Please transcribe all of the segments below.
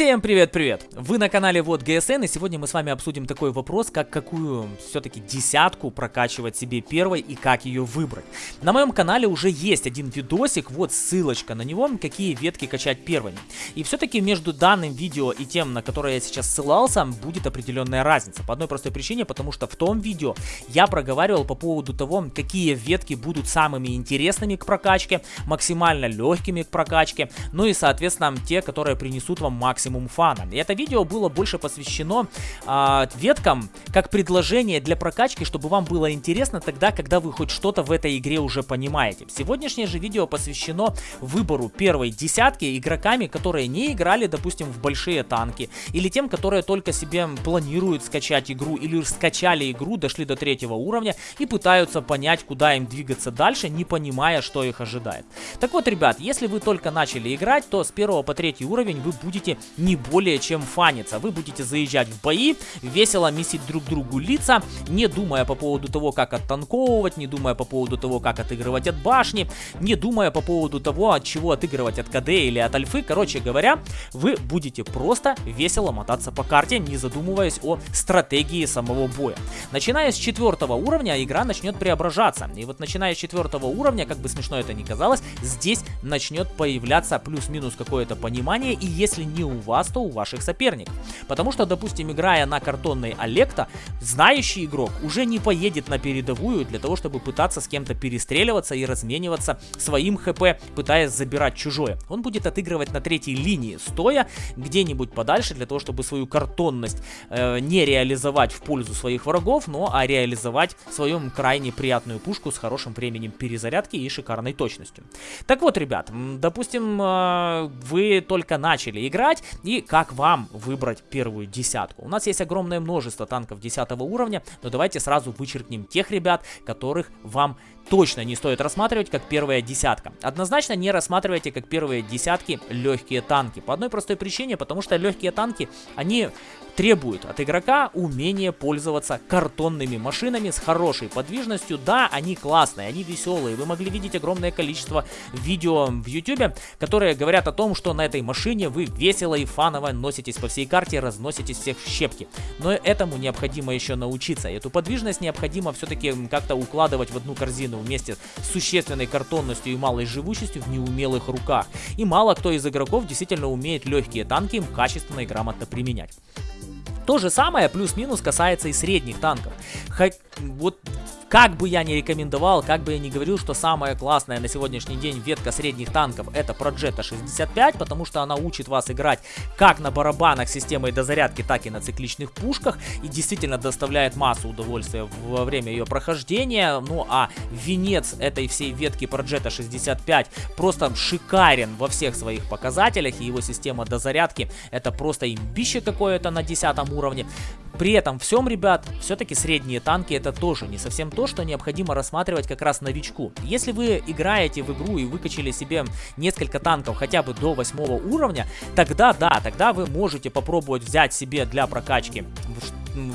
Всем привет-привет! Вы на канале Вот ГСН и сегодня мы с вами обсудим такой вопрос, как какую все-таки десятку прокачивать себе первой и как ее выбрать. На моем канале уже есть один видосик, вот ссылочка на него, какие ветки качать первыми. И все-таки между данным видео и тем, на которое я сейчас ссылался, будет определенная разница. По одной простой причине, потому что в том видео я проговаривал по поводу того, какие ветки будут самыми интересными к прокачке, максимально легкими к прокачке, ну и соответственно те, которые принесут вам максимум максимум фана. И это видео было больше посвящено э, веткам как предложение для прокачки, чтобы вам было интересно тогда, когда вы хоть что-то в этой игре уже понимаете. Сегодняшнее же видео посвящено выбору первой десятки игроками, которые не играли, допустим, в большие танки, или тем, которые только себе планируют скачать игру, или скачали игру, дошли до третьего уровня и пытаются понять, куда им двигаться дальше, не понимая, что их ожидает. Так вот, ребят, если вы только начали играть, то с первого по третий уровень вы будете не более чем фаниться. Вы будете заезжать в бои, весело месить друг другу лица, не думая по поводу того, как оттанковывать, не думая по поводу того, как отыгрывать от башни, не думая по поводу того, от чего отыгрывать от КД или от альфы. Короче говоря, вы будете просто весело мотаться по карте, не задумываясь о стратегии самого боя. Начиная с четвертого уровня, игра начнет преображаться. И вот начиная с четвертого уровня, как бы смешно это ни казалось, здесь начнет появляться плюс-минус какое-то понимание. И если не у вас, то у ваших соперников. Потому что, допустим, играя на картонной Олекта, знающий игрок уже не поедет на передовую для того, чтобы пытаться с кем-то перестреливаться и размениваться своим хп, пытаясь забирать чужое. Он будет отыгрывать на третьей линии, стоя где-нибудь подальше, для того, чтобы свою картонность э, не реализовать в пользу своих врагов, но а реализовать свою крайне приятную пушку с хорошим временем перезарядки и шикарной точностью. Так вот, ребят, допустим, э, вы только начали играть, и как вам выбрать первую десятку. У нас есть огромное множество танков 10 уровня, но давайте сразу вычеркнем тех ребят, которых вам точно не стоит рассматривать как первая десятка. Однозначно не рассматривайте как первые десятки легкие танки. По одной простой причине, потому что легкие танки, они требуют от игрока умения пользоваться картонными машинами с хорошей подвижностью. Да, они классные, они веселые. Вы могли видеть огромное количество видео в YouTube, которые говорят о том, что на этой машине вы весело и фаново носитесь по всей карте, разноситесь всех в щепки. Но этому необходимо еще научиться. Эту подвижность необходимо все-таки как-то укладывать в одну корзину вместе с существенной картонностью и малой живучестью в неумелых руках. И мало кто из игроков действительно умеет легкие танки качественно и грамотно применять. То же самое плюс-минус касается и средних танков. Хоть вот как бы я ни рекомендовал, как бы я ни говорил, что самая классная на сегодняшний день ветка средних танков это Progetto 65, потому что она учит вас играть как на барабанах системой дозарядки, так и на цикличных пушках и действительно доставляет массу удовольствия во время ее прохождения. Ну а венец этой всей ветки Progetto 65 просто шикарен во всех своих показателях и его система дозарядки это просто имбище какое-то на 10 уровне. При этом всем, ребят, все-таки средние танки это тоже не совсем то, что необходимо рассматривать как раз новичку. Если вы играете в игру и выкачали себе несколько танков хотя бы до 8 уровня, тогда да, тогда вы можете попробовать взять себе для прокачки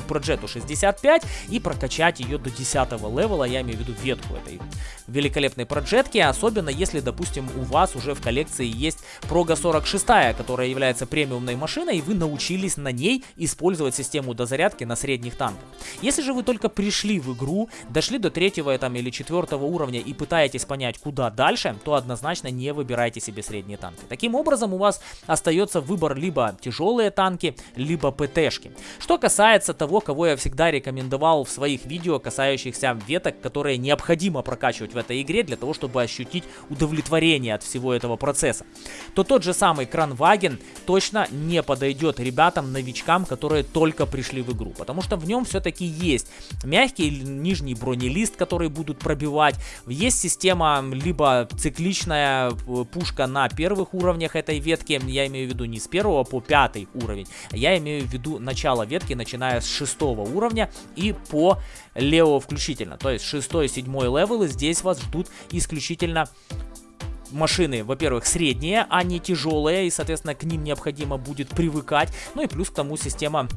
Progetto 65 и прокачать ее до 10 левела, я имею в виду ветку этой великолепной проджетки, особенно если, допустим, у вас уже в коллекции есть Proga 46, которая является премиумной машиной, и вы научились на ней использовать систему дозарядки на средних танках. Если же вы только пришли в игру, дошли до третьего там, или четвертого уровня и пытаетесь понять, куда дальше, то однозначно не выбирайте себе средние танки. Таким образом, у вас остается выбор либо тяжелые танки, либо ПТшки. Что касается того, кого я всегда рекомендовал в своих видео, касающихся веток, которые необходимо прокачивать в этой игре для того, чтобы ощутить удовлетворение от всего этого процесса, то тот же самый Кранваген точно не подойдет ребятам-новичкам, которые только пришли в игру, потому что в нем все-таки есть мягкий нижний бронелист, который будут пробивать, есть система либо цикличная э, пушка на первых уровнях этой ветки, я имею в виду не с первого по пятый уровень, я имею в виду начало ветки, начиная с шестого уровня и по левого включительно, то есть шестой, седьмой левелы здесь вас ждут исключительно машины, во-первых, средние, а не тяжелые, и, соответственно, к ним необходимо будет привыкать. Ну и плюс к тому система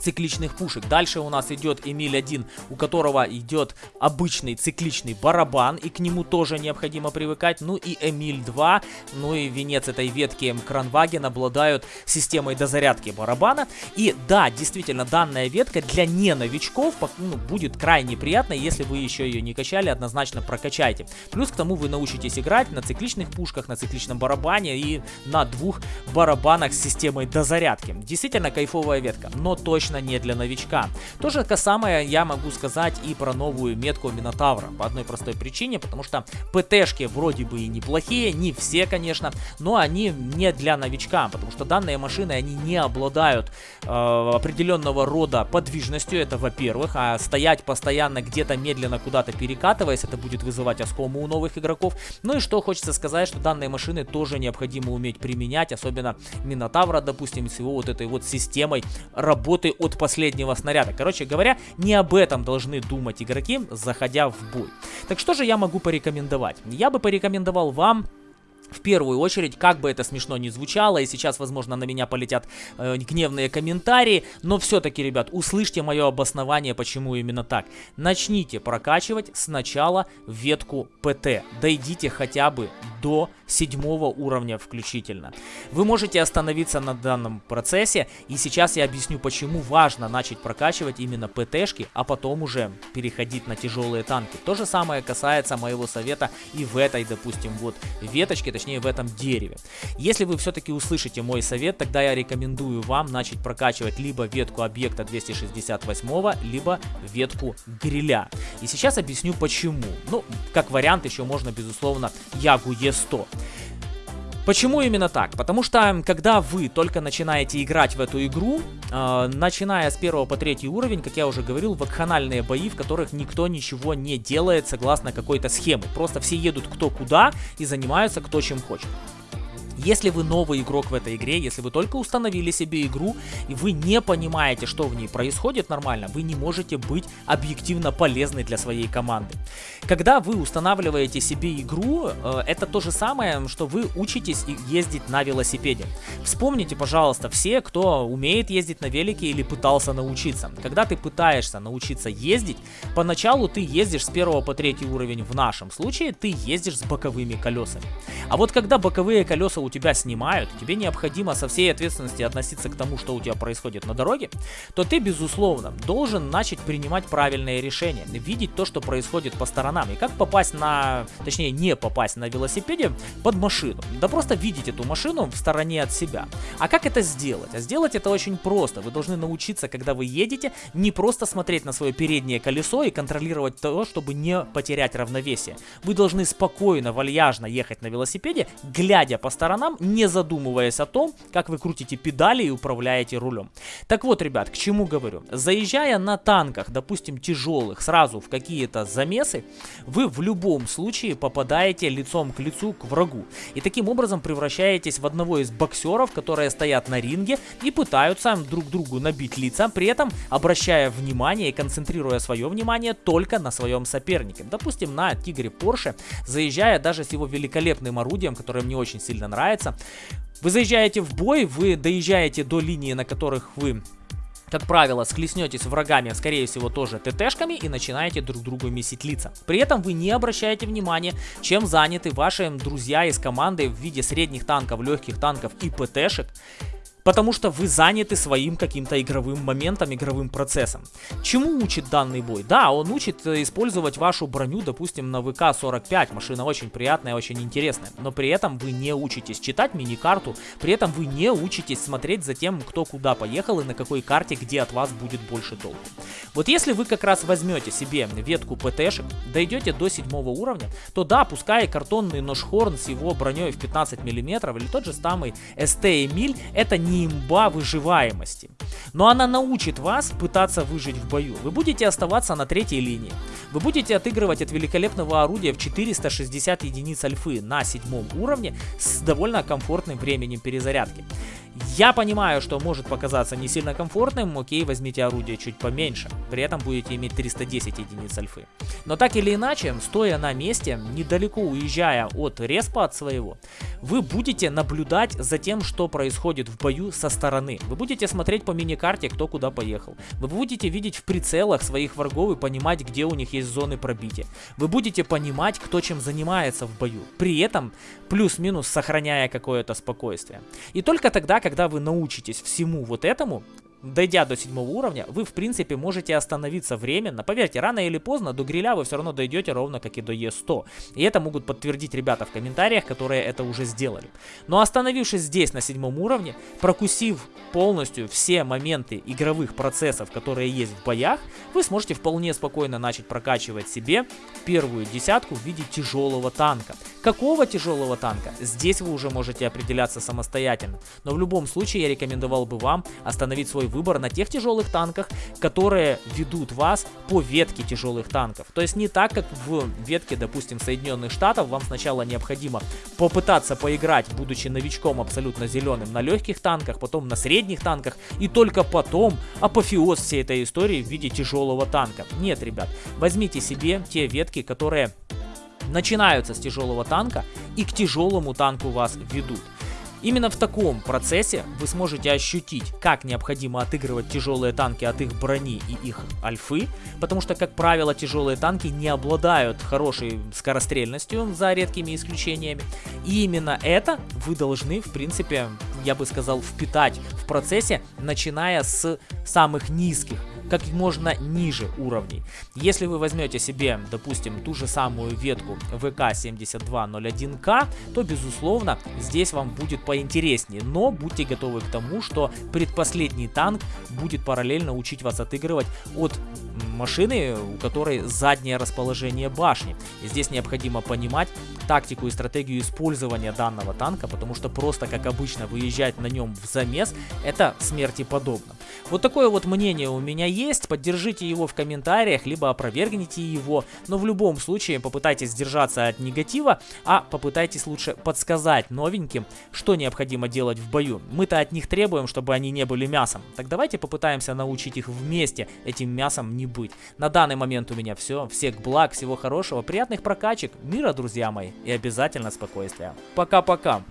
цикличных пушек. Дальше у нас идет Эмиль 1, у которого идет обычный цикличный барабан, и к нему тоже необходимо привыкать. Ну и Эмиль 2, ну и венец этой ветки Кранваген обладают системой дозарядки барабана. И да, действительно, данная ветка для не новичков ну, будет крайне приятной, если вы еще ее не качали, однозначно прокачайте. Плюс к тому вы научитесь играть на цикличных пушках, на цикличном барабане и на двух барабанах с системой дозарядки. Действительно кайфовая ветка, но точно не для новичка. То же самое я могу сказать и про новую метку Минотавра. По одной простой причине, потому что ПТшки вроде бы и неплохие, не все, конечно, но они не для новичка, потому что данные машины, они не обладают э, определенного рода подвижностью, это во-первых, а стоять постоянно где-то медленно куда-то перекатываясь, это будет вызывать оскому у новых игроков. Ну и что хочется сказать, что данные машины тоже необходимо уметь применять, особенно Минотавра, допустим, с его вот этой вот системой работы от последнего снаряда. Короче говоря, не об этом должны думать игроки, заходя в бой. Так что же я могу порекомендовать? Я бы порекомендовал вам в первую очередь, как бы это смешно ни звучало, и сейчас, возможно, на меня полетят э, гневные комментарии, но все-таки, ребят, услышьте мое обоснование, почему именно так. Начните прокачивать сначала ветку ПТ, дойдите хотя бы до седьмого уровня включительно. Вы можете остановиться на данном процессе, и сейчас я объясню, почему важно начать прокачивать именно ПТшки, а потом уже переходить на тяжелые танки. То же самое касается моего совета и в этой, допустим, вот веточке, точнее в этом дереве. Если вы все-таки услышите мой совет, тогда я рекомендую вам начать прокачивать либо ветку объекта 268, либо ветку гриля. И сейчас объясню почему. Ну, как вариант еще можно, безусловно, Ягу Е100. Почему именно так? Потому что, когда вы только начинаете играть в эту игру, начиная с первого по третий уровень, как я уже говорил, вакханальные бои, в которых никто ничего не делает согласно какой-то схеме. Просто все едут кто куда и занимаются кто чем хочет. Если вы новый игрок в этой игре, если вы только установили себе игру, и вы не понимаете, что в ней происходит нормально, вы не можете быть объективно полезны для своей команды. Когда вы устанавливаете себе игру, э, это то же самое, что вы учитесь ездить на велосипеде. Вспомните, пожалуйста, все, кто умеет ездить на велике или пытался научиться. Когда ты пытаешься научиться ездить, поначалу ты ездишь с первого по третий уровень, в нашем случае ты ездишь с боковыми колесами. А вот когда боковые колеса у тебя снимают, тебе необходимо со всей ответственности относиться к тому, что у тебя происходит на дороге, то ты, безусловно, должен начать принимать правильные решения, видеть то, что происходит по сторонам, и как попасть на, точнее, не попасть на велосипеде под машину. Да просто видеть эту машину в стороне от себя. А как это сделать? А сделать это очень просто. Вы должны научиться, когда вы едете, не просто смотреть на свое переднее колесо и контролировать то, чтобы не потерять равновесие. Вы должны спокойно, вальяжно ехать на велосипеде, глядя по сторонам, сторонам, не задумываясь о том, как вы крутите педали и управляете рулем. Так вот, ребят, к чему говорю. Заезжая на танках, допустим, тяжелых, сразу в какие-то замесы, вы в любом случае попадаете лицом к лицу к врагу. И таким образом превращаетесь в одного из боксеров, которые стоят на ринге и пытаются друг другу набить лица, при этом обращая внимание и концентрируя свое внимание только на своем сопернике. Допустим, на Тигре Порше, заезжая даже с его великолепным орудием, которое мне очень сильно нравится, нравится. Вы заезжаете в бой, вы доезжаете до линии, на которых вы как правило, схлестнетесь с врагами, скорее всего, тоже ТТшками и начинаете друг другу месить лица. При этом вы не обращаете внимания, чем заняты ваши друзья из команды в виде средних танков, легких танков и ПТшек. Потому что вы заняты своим каким-то игровым моментом, игровым процессом. Чему учит данный бой? Да, он учит э, использовать вашу броню, допустим, на ВК-45. Машина очень приятная, очень интересная. Но при этом вы не учитесь читать мини-карту. При этом вы не учитесь смотреть за тем, кто куда поехал и на какой карте, где от вас будет больше толку. Вот если вы как раз возьмете себе ветку ПТшек, дойдете до седьмого уровня, то да, пускай картонный нож Хорн с его броней в 15 мм или тот же самый СТ Эмиль, это не имба выживаемости. Но она научит вас пытаться выжить в бою. Вы будете оставаться на третьей линии. Вы будете отыгрывать от великолепного орудия в 460 единиц альфы на седьмом уровне с довольно комфортным временем перезарядки. Я понимаю, что может показаться не сильно комфортным, окей, возьмите орудие чуть поменьше, при этом будете иметь 310 единиц альфы. Но так или иначе, стоя на месте, недалеко уезжая от респа от своего, вы будете наблюдать за тем, что происходит в бою со стороны. Вы будете смотреть по миникарте, кто куда поехал. Вы будете видеть в прицелах своих врагов и понимать, где у них есть зоны пробития. Вы будете понимать, кто чем занимается в бою. При этом плюс-минус сохраняя какое-то спокойствие. И только тогда, когда вы научитесь всему вот этому, дойдя до седьмого уровня, вы в принципе можете остановиться временно. Поверьте, рано или поздно до гриля вы все равно дойдете ровно как и до Е100. И это могут подтвердить ребята в комментариях, которые это уже сделали. Но остановившись здесь на седьмом уровне, прокусив полностью все моменты игровых процессов, которые есть в боях, вы сможете вполне спокойно начать прокачивать себе первую десятку в виде тяжелого танка. Какого тяжелого танка? Здесь вы уже можете определяться самостоятельно. Но в любом случае я рекомендовал бы вам остановить свой выбор на тех тяжелых танках, которые ведут вас по ветке тяжелых танков. То есть не так, как в ветке, допустим, Соединенных Штатов, вам сначала необходимо попытаться поиграть, будучи новичком абсолютно зеленым, на легких танках, потом на средних танках, и только потом апофеоз всей этой истории в виде тяжелого танка. Нет, ребят, возьмите себе те ветки, которые начинаются с тяжелого танка и к тяжелому танку вас ведут. Именно в таком процессе вы сможете ощутить, как необходимо отыгрывать тяжелые танки от их брони и их альфы, потому что, как правило, тяжелые танки не обладают хорошей скорострельностью, за редкими исключениями. И именно это вы должны, в принципе, я бы сказал, впитать в процессе, начиная с самых низких как можно ниже уровней. Если вы возьмете себе, допустим, ту же самую ветку ВК-7201К, то, безусловно, здесь вам будет поинтереснее. Но будьте готовы к тому, что предпоследний танк будет параллельно учить вас отыгрывать от машины, у которой заднее расположение башни. И здесь необходимо понимать тактику и стратегию использования данного танка, потому что просто, как обычно, выезжать на нем в замес, это смерти подобно. Вот такое вот мнение у меня есть, поддержите его в комментариях, либо опровергните его, но в любом случае попытайтесь сдержаться от негатива, а попытайтесь лучше подсказать новеньким, что необходимо делать в бою. Мы-то от них требуем, чтобы они не были мясом, так давайте попытаемся научить их вместе этим мясом не быть. На данный момент у меня все, всех благ, всего хорошего, приятных прокачек, мира, друзья мои, и обязательно спокойствия. Пока-пока.